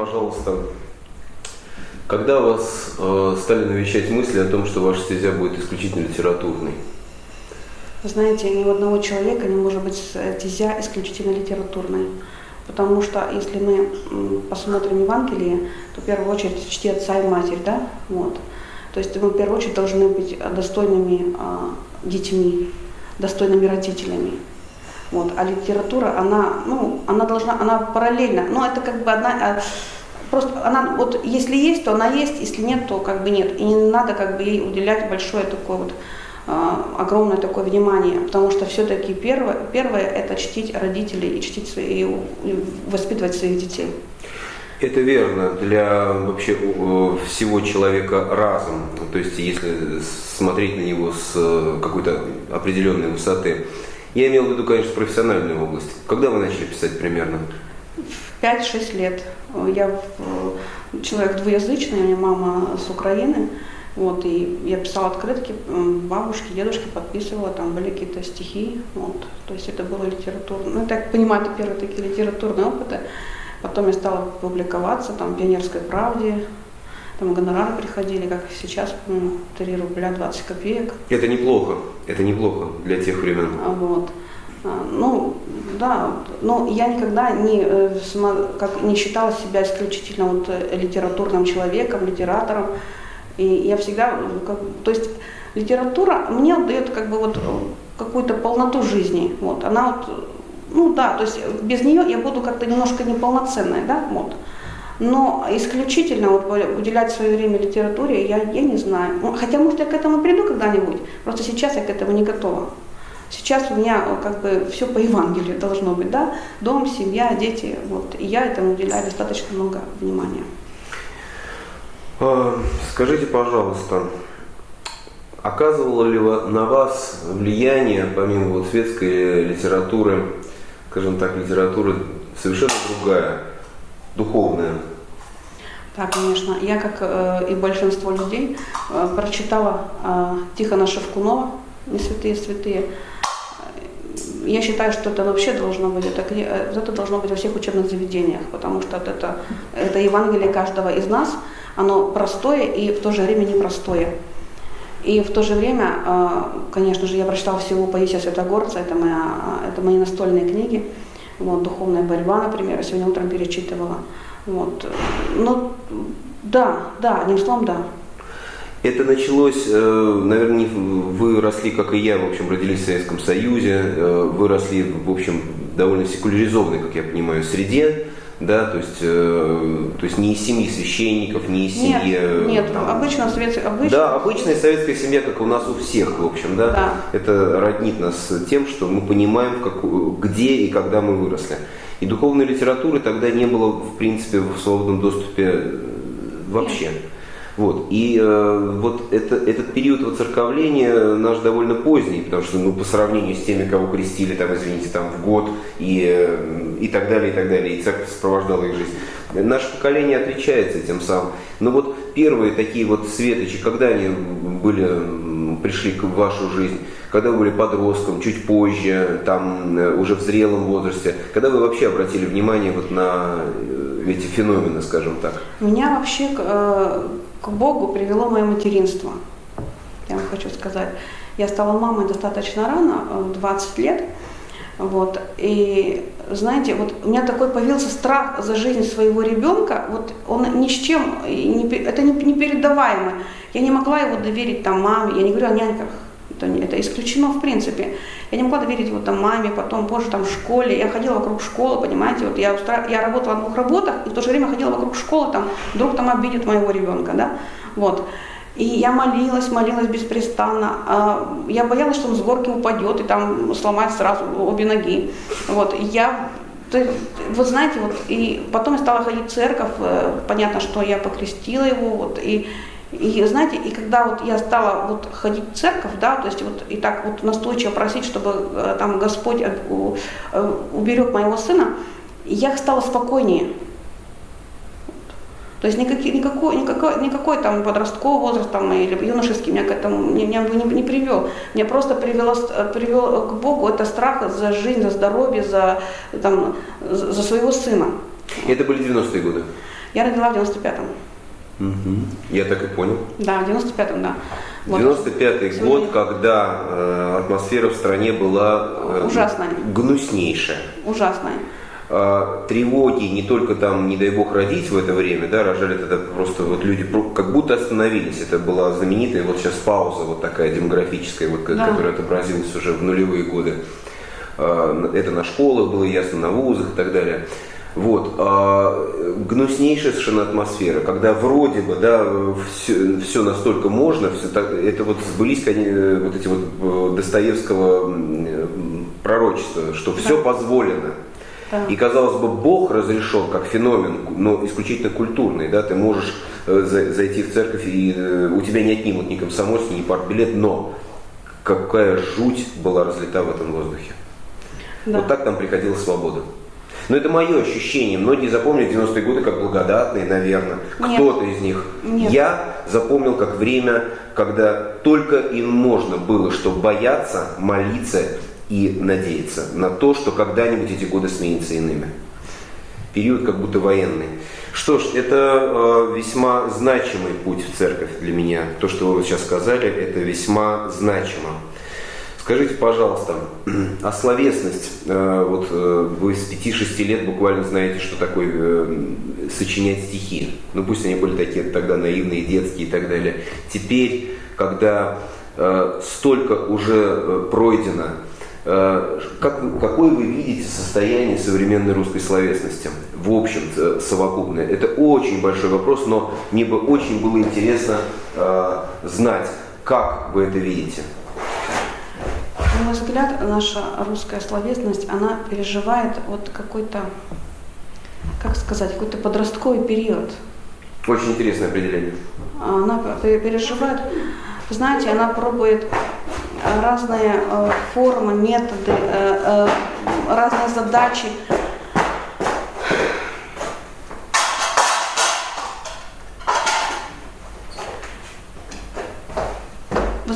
пожалуйста, когда вас э, стали навещать мысли о том, что ваша стезя будет исключительно литературной? Вы знаете, ни у одного человека не может быть стезя исключительно литературной. Потому что если мы посмотрим Евангелие, то в первую очередь чти отца и матерь, да? Вот. То есть мы в первую очередь должны быть достойными а, детьми, достойными родителями. Вот. А литература, она, ну, она должна, она параллельно, но это как бы одна, а, просто она, вот если есть, то она есть, если нет, то как бы нет. И не надо как бы ей уделять большое такое вот, а, огромное такое внимание, потому что все-таки первое, первое это чтить родителей и чтить свои, и воспитывать своих детей. Это верно для вообще всего человека разом. То есть если смотреть на него с какой-то определенной высоты. Я имел в виду, конечно, профессиональную область. Когда вы начали писать примерно? В 5-6 лет. Я э, человек двуязычный, у меня мама с Украины. Вот, и я писала открытки бабушке, дедушке, подписывала, там были какие-то стихи. Вот, то есть это было литературно. Ну, я так понимаю, это первые такие литературные опыты. Потом я стала публиковаться там, в «Пионерской правде», там гонорары приходили, как сейчас, по-моему, 3 рубля 20 копеек. Это неплохо, это неплохо для тех времен. А, вот. А, ну, да, но я никогда не, э, как, не считала себя исключительно вот э, литературным человеком, литератором. И я всегда, как, то есть литература мне дает как бы вот какую-то полноту жизни. Вот. Она вот ну да, то есть без нее я буду как-то немножко неполноценная, да, вот. Но исключительно вот уделять свое время литературе я, я не знаю. Ну, хотя, может, я к этому приду когда-нибудь, просто сейчас я к этому не готова. Сейчас у меня как бы все по Евангелию должно быть, да, дом, семья, дети, вот, и я этому уделяю достаточно много внимания. А, скажите, пожалуйста, оказывало ли на вас влияние, помимо вот светской литературы, скажем так, литература совершенно другая, духовная. Да, конечно. Я, как э, и большинство людей, э, прочитала э, Тихона Шевкунова «Не святые святые». Я считаю, что это вообще должно быть, это, э, это должно быть во всех учебных заведениях, потому что это, это Евангелие каждого из нас, оно простое и в то же время непростое. И в то же время, а, конечно же, я прочитала всего Паисия Святогорца, это, моя, это мои настольные книги, вот, «Духовная борьба», например, я сегодня утром перечитывала. Вот. Ну, да, да, одним словом, да. Это началось, э, наверное, вы росли, как и я, в общем, родились в Советском Союзе, э, вы росли, в общем, довольно секуляризованной, как я понимаю, среде да, то есть, э, то есть не из семьи священников, не из семьи... Нет, нет там, обычно советская... Обычно... Да, обычная советская семья, как у нас у всех, в общем, да, да. это роднит нас тем, что мы понимаем, как, где и когда мы выросли. И духовной литературы тогда не было, в принципе, в свободном доступе вообще. Нет. Вот. И э, вот это, этот период воцерковления наш довольно поздний, потому что ну, по сравнению с теми, кого крестили, там, извините, там, в год и, э, и так далее, и так далее, и церковь сопровождала их жизнь, наше поколение отличается тем самым. Но вот первые такие вот светочи, когда они были, пришли в вашу жизнь, когда вы были подростком, чуть позже, там, э, уже в зрелом возрасте, когда вы вообще обратили внимание вот на э, эти феномены, скажем так? Меня вообще к Богу привело мое материнство. Я вам хочу сказать. Я стала мамой достаточно рано, 20 э, лет. Вот. И знаете, вот у меня такой появился страх за жизнь своего ребенка, вот он ни с чем, не, это не, непередаваемо. Я не могла его доверить там маме, я не говорю о няньках, это, это исключено в принципе. Я не могла доверить вот там маме, потом позже там в школе. Я ходила вокруг школы, понимаете, вот я, устра... я работала на двух работах, и в то же время ходила вокруг школы, там, вдруг там обидят моего ребенка, да, вот. И я молилась, молилась беспрестанно. А, я боялась, что он с горки упадет и там сломает сразу обе ноги. Вот. Я вот знаете, вот, и потом я стала ходить в церковь, э, понятно, что я покрестила его, вот, и, и знаете, и когда вот я стала вот ходить в церковь, да, то есть вот и так вот настойчиво просить, чтобы э, там Господь э, уберег моего сына, я стала спокойнее. То есть никакой, никакой, никакой, никакой там подростковый возраст там, или юношеский меня к этому не, не, не, не привел. Меня просто привело, привел к Богу это страх за жизнь, за здоровье, за, там, за своего сына. Это были 90-е годы? Я родила в 95-м. Угу. Я так и понял. Да, в 95-м, да. Вот. 95-й Сегодня... год, когда э, атмосфера в стране была э, ужасная. гнуснейшая. Ужасная. А, тревоги не только там, не дай бог, родить в это время, да, рожали тогда просто вот люди как будто остановились. Это была знаменитая вот сейчас пауза вот такая демографическая, вот, да. которая отобразилась уже в нулевые годы. А, это на школах было ясно, на вузах и так далее. Вот, а, гнуснейшая совершенно атмосфера, когда вроде бы, да, все, все настолько можно, все так, это вот сбылись конечно, вот эти вот э, Достоевского пророчества, что все да. позволено. И, казалось бы, Бог разрешен как феномен, но исключительно культурный. Да? Ты можешь э, зайти в церковь, и э, у тебя не отнимут ни комсомольский, ни партбилет, но какая жуть была разлита в этом воздухе. Да. Вот так там приходила свобода. Но это мое ощущение. Многие запомнили 90-е годы как благодатные, наверное. Кто-то из них. Нет. Я запомнил как время, когда только им можно было, что бояться, молиться и надеяться на то, что когда-нибудь эти годы сменятся иными. Период как будто военный. Что ж, это э, весьма значимый путь в церковь для меня. То, что вы сейчас сказали, это весьма значимо. Скажите, пожалуйста, а словесность, э, вот э, вы с 5-6 лет буквально знаете, что такое э, сочинять стихи. Ну пусть они были такие тогда наивные, детские и так далее. Теперь, когда столько уже пройдено, как, какое вы видите состояние современной русской словесности? В общем, совокупное. Это очень большой вопрос, но мне бы очень было интересно знать, как вы это видите. На мой взгляд, наша русская словесность, она переживает вот какой-то, как сказать, какой-то подростковый период. Очень интересное определение. Она переживает, знаете, она пробует разные э, формы, методы, э, э, разные задачи.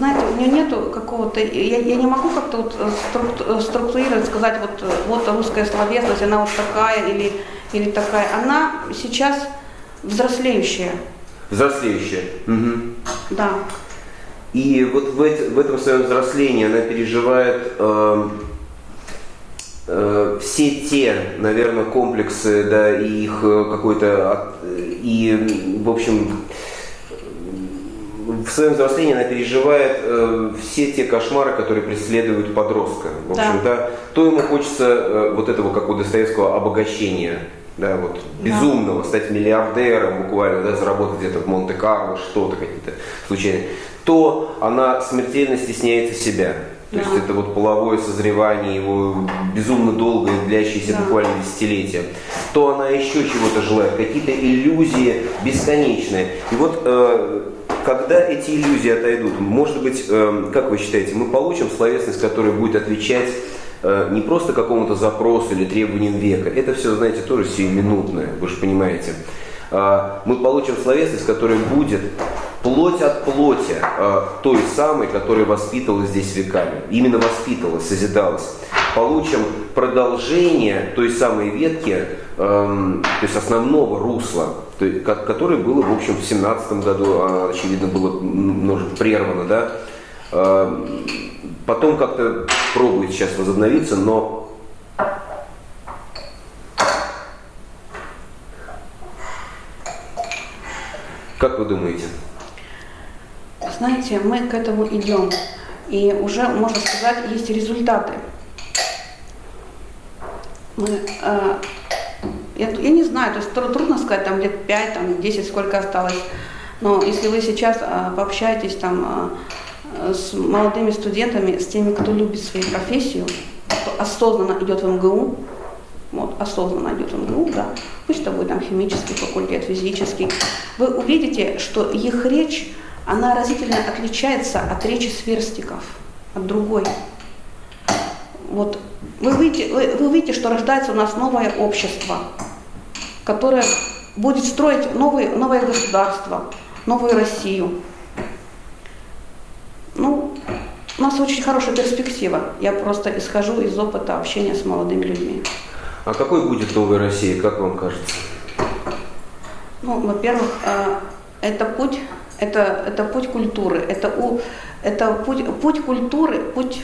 Знаете, у нее нету какого-то, я, я не могу как-то вот структурировать, сказать, вот, вот русская словесность, она вот такая или, или такая. Она сейчас взрослеющая. Взрослеющая. Угу. Да. И вот в, эти, в этом своем взрослении она переживает э, э, все те, наверное, комплексы, да, и их э, какой-то, и, в общем, в своем взрослении она переживает э, все те кошмары, которые преследуют подростка. В общем, да. да то ему хочется э, вот этого, как у Достоевского, обогащения, да, вот безумного, стать миллиардером буквально, да, заработать где-то в Монте-Карло что-то какие-то случайные то она смертельно стесняется себя. То да. есть это вот половое созревание, его безумно долгое, длящееся да. буквально десятилетия. То она еще чего-то желает, какие-то иллюзии бесконечные. И вот э, когда эти иллюзии отойдут, может быть, э, как вы считаете, мы получим словесность, которая будет отвечать э, не просто какому-то запросу или требованиям века. Это все, знаете, тоже сиюминутное, вы же понимаете. Э, мы получим словесность, которая будет плоть от плоти э, той самой, которая воспитывалась здесь веками. Именно воспитывалась, созидалась. Получим продолжение той самой ветки, э, то есть основного русла, то которое было, в общем, в 17 году, а, очевидно, было прервано, да. Э, потом как-то пробует сейчас возобновиться, но Как вы думаете? знаете, мы к этому идем. И уже, можно сказать, есть результаты. Мы, э, я, не знаю, то есть трудно сказать, там лет 5, там 10, сколько осталось. Но если вы сейчас э, пообщаетесь там э, с молодыми студентами, с теми, кто любит свою профессию, кто осознанно идет в МГУ, вот, осознанно идет в МГУ, да, пусть это будет там химический факультет, физический, вы увидите, что их речь, она разительно отличается от речи сверстников, от другой. Вот вы видите, вы, вы видите, что рождается у нас новое общество, которое будет строить новые, новое государство, новую Россию. Ну, у нас очень хорошая перспектива. Я просто исхожу из опыта общения с молодыми людьми. А какой будет новая Россия, как вам кажется? Ну, во-первых, э, это путь, это, это путь культуры, это, у, это путь, путь культуры, путь,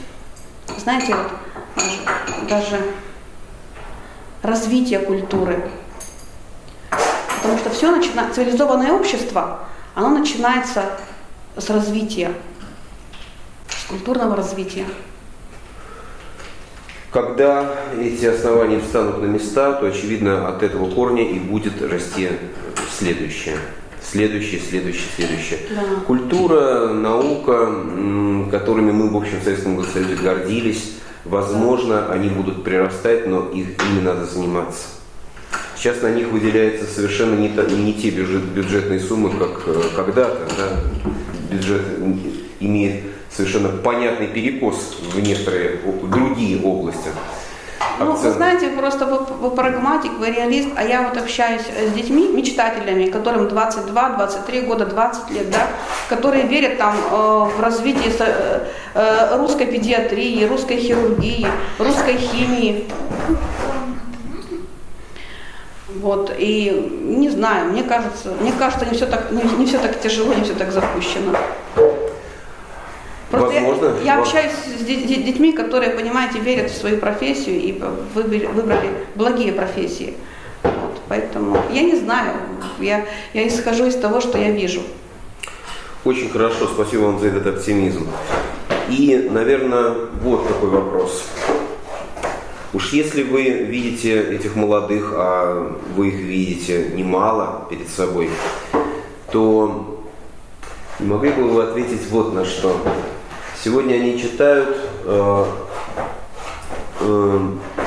знаете, вот даже, даже развития культуры. Потому что все начинает, цивилизованное общество, оно начинается с развития, с культурного развития. Когда эти основания встанут на места, то, очевидно, от этого корня и будет расти следующее. Следующее, следующее, следующее. Да. Культура, наука, которыми мы, в общем, в Советском Союзе гордились, возможно, они будут прирастать, но их, ими надо заниматься. Сейчас на них выделяются совершенно не, не те бюджет, бюджетные суммы, как э, когда-то. Да? Бюджет имеет совершенно понятный перекос в некоторые другие области. Ну, вы знаете, просто вы, вы прагматик, вы реалист, а я вот общаюсь с детьми, мечтателями, которым 22, 23 года, 20 лет, да, которые верят там э, в развитие э, э, русской педиатрии, русской хирургии, русской химии. Вот, и не знаю, мне кажется, мне кажется, не все так, не, не все так тяжело, не все так запущено. Просто Возможно, я, я общаюсь с детьми, которые, понимаете, верят в свою профессию и выбрали, выбрали благие профессии. Вот, поэтому я не знаю, я, я исхожу из того, что я вижу. Очень хорошо, спасибо вам за этот оптимизм. И, наверное, вот такой вопрос. Уж если вы видите этих молодых, а вы их видите немало перед собой, то не могли бы вы ответить вот на что. Сегодня они читают э, э,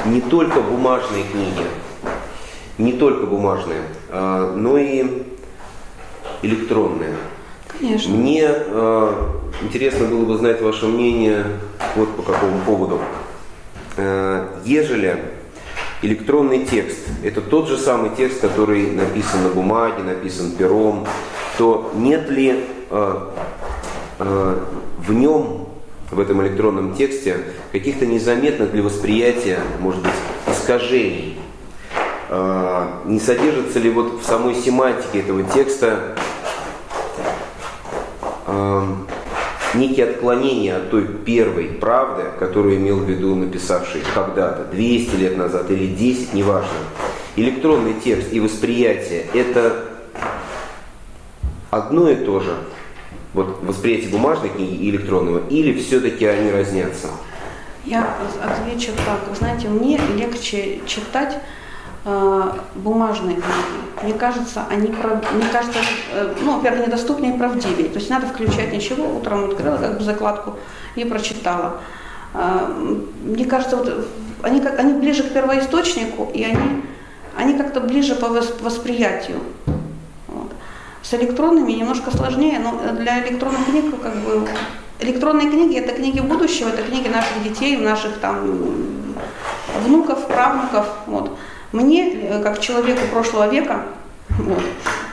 не только бумажные книги, не только бумажные, э, но и электронные. Конечно. Мне э, интересно было бы знать ваше мнение вот по какому поводу. Э, ежели электронный текст – это тот же самый текст, который написан на бумаге, написан пером, то нет ли э, э, в нем в этом электронном тексте каких-то незаметных для восприятия, может быть, искажений. Не содержится ли вот в самой семантике этого текста некие отклонения от той первой правды, которую имел в виду написавший когда-то, 200 лет назад или 10, неважно. Электронный текст и восприятие – это одно и то же – вот восприятие бумажной книги и электронного, или все-таки они разнятся? Я отвечу так. Знаете, мне легче читать бумажные книги. Мне кажется, они, мне кажется, э, ну, во-первых, недоступнее и правдивее. То есть надо включать ничего, утром открыла как бы закладку и прочитала. Э, мне кажется, вот они, как, они ближе к первоисточнику, и они, они как-то ближе по восприятию. С электронными немножко сложнее, но для электронных книг как бы электронные книги это книги будущего, это книги наших детей, наших там внуков, правнуков. Вот. Мне, э, как человеку прошлого века, вот,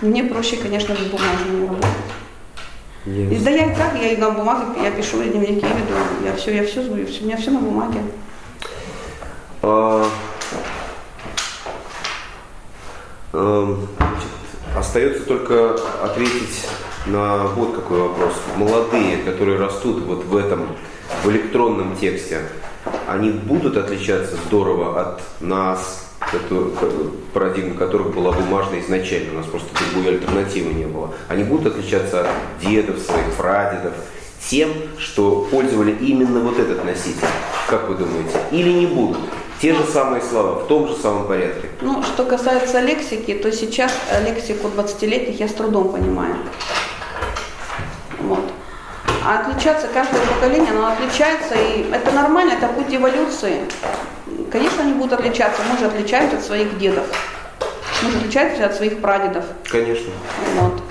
мне проще, конечно, с бумажными работать. Yes. И, да я и так, я и на бумаге, я пишу, я дневники веду, я все, я все, все, у меня все на бумаге. Uh, um, Остается только ответить на вот какой вопрос. Молодые, которые растут вот в этом, в электронном тексте, они будут отличаться здорово от нас, парадигма которых была бумажная изначально, у нас просто другой альтернативы не было. Они будут отличаться от дедов своих, прадедов, тем, что пользовали именно вот этот носитель. Как вы думаете? Или не будут? Те же самые слова, в том же самом порядке. Ну, что касается лексики, то сейчас лексику 20-летних я с трудом понимаю. Вот. А отличаться каждое поколение, оно отличается, и это нормально, это путь эволюции. Конечно, они будут отличаться, мы же отличаемся от своих дедов, мы же отличаемся от своих прадедов. Конечно. Вот.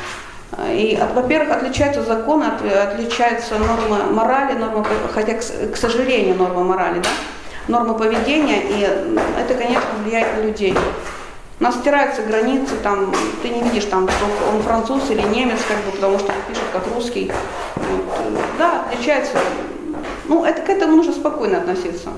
И, во-первых, отличаются законы, от, отличаются нормы морали, нормы, хотя, к, сожалению, нормы морали, да, нормы поведения, и это, конечно, влияет на людей. У нас стираются границы, там, ты не видишь, там, он француз или немец, как бы, потому что он пишет как русский. Вот. Да, отличается. Ну, это к этому нужно спокойно относиться.